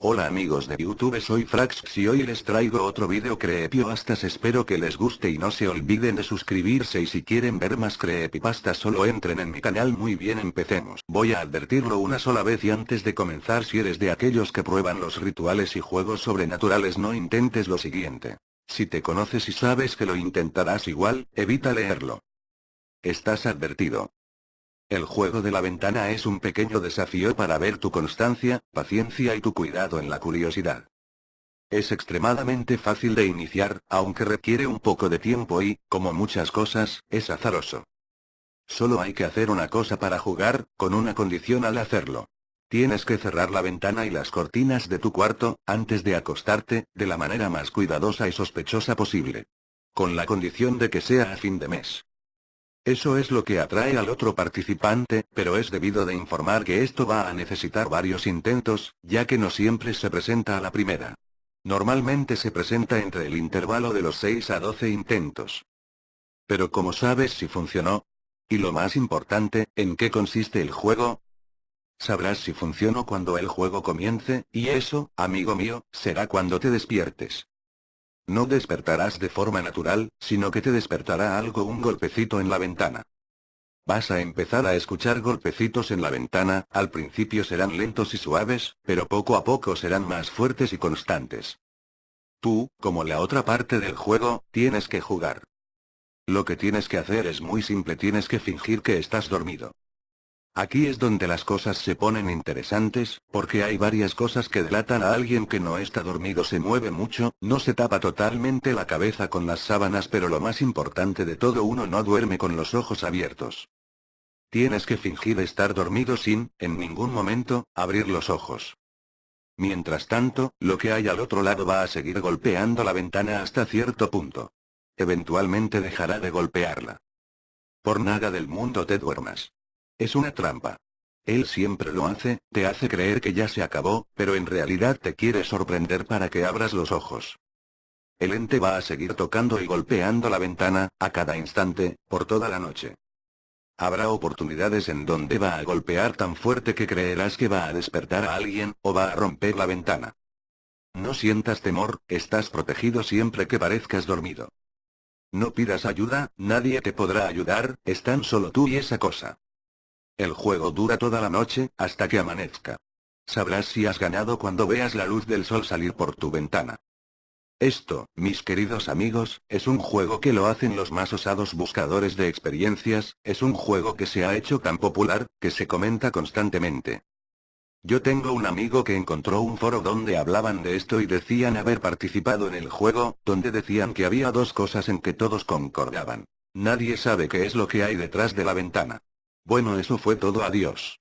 Hola amigos de YouTube soy Frax y hoy les traigo otro video creepypastas espero que les guste y no se olviden de suscribirse y si quieren ver más creepypastas solo entren en mi canal muy bien empecemos. Voy a advertirlo una sola vez y antes de comenzar si eres de aquellos que prueban los rituales y juegos sobrenaturales no intentes lo siguiente. Si te conoces y sabes que lo intentarás igual, evita leerlo. Estás advertido. El juego de la ventana es un pequeño desafío para ver tu constancia, paciencia y tu cuidado en la curiosidad. Es extremadamente fácil de iniciar, aunque requiere un poco de tiempo y, como muchas cosas, es azaroso. Solo hay que hacer una cosa para jugar, con una condición al hacerlo. Tienes que cerrar la ventana y las cortinas de tu cuarto, antes de acostarte, de la manera más cuidadosa y sospechosa posible. Con la condición de que sea a fin de mes. Eso es lo que atrae al otro participante, pero es debido de informar que esto va a necesitar varios intentos, ya que no siempre se presenta a la primera. Normalmente se presenta entre el intervalo de los 6 a 12 intentos. Pero ¿cómo sabes si funcionó? Y lo más importante, ¿en qué consiste el juego? Sabrás si funcionó cuando el juego comience, y eso, amigo mío, será cuando te despiertes. No despertarás de forma natural, sino que te despertará algo un golpecito en la ventana. Vas a empezar a escuchar golpecitos en la ventana, al principio serán lentos y suaves, pero poco a poco serán más fuertes y constantes. Tú, como la otra parte del juego, tienes que jugar. Lo que tienes que hacer es muy simple, tienes que fingir que estás dormido. Aquí es donde las cosas se ponen interesantes, porque hay varias cosas que delatan a alguien que no está dormido se mueve mucho, no se tapa totalmente la cabeza con las sábanas pero lo más importante de todo uno no duerme con los ojos abiertos. Tienes que fingir estar dormido sin, en ningún momento, abrir los ojos. Mientras tanto, lo que hay al otro lado va a seguir golpeando la ventana hasta cierto punto. Eventualmente dejará de golpearla. Por nada del mundo te duermas. Es una trampa. Él siempre lo hace, te hace creer que ya se acabó, pero en realidad te quiere sorprender para que abras los ojos. El ente va a seguir tocando y golpeando la ventana, a cada instante, por toda la noche. Habrá oportunidades en donde va a golpear tan fuerte que creerás que va a despertar a alguien, o va a romper la ventana. No sientas temor, estás protegido siempre que parezcas dormido. No pidas ayuda, nadie te podrá ayudar, es tan solo tú y esa cosa. El juego dura toda la noche, hasta que amanezca. Sabrás si has ganado cuando veas la luz del sol salir por tu ventana. Esto, mis queridos amigos, es un juego que lo hacen los más osados buscadores de experiencias, es un juego que se ha hecho tan popular, que se comenta constantemente. Yo tengo un amigo que encontró un foro donde hablaban de esto y decían haber participado en el juego, donde decían que había dos cosas en que todos concordaban. Nadie sabe qué es lo que hay detrás de la ventana. Bueno eso fue todo adiós.